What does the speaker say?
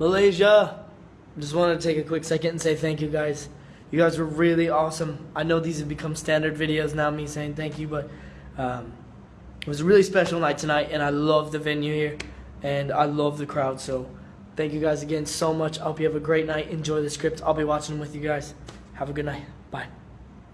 Malaysia. Just wanted to take a quick second and say thank you guys. You guys were really awesome. I know these have become standard videos now, me saying thank you, but um, it was a really special night tonight, and I love the venue here, and I love the crowd. So thank you guys again so much. I hope you have a great night. Enjoy the script. I'll be watching with you guys. Have a good night. Bye.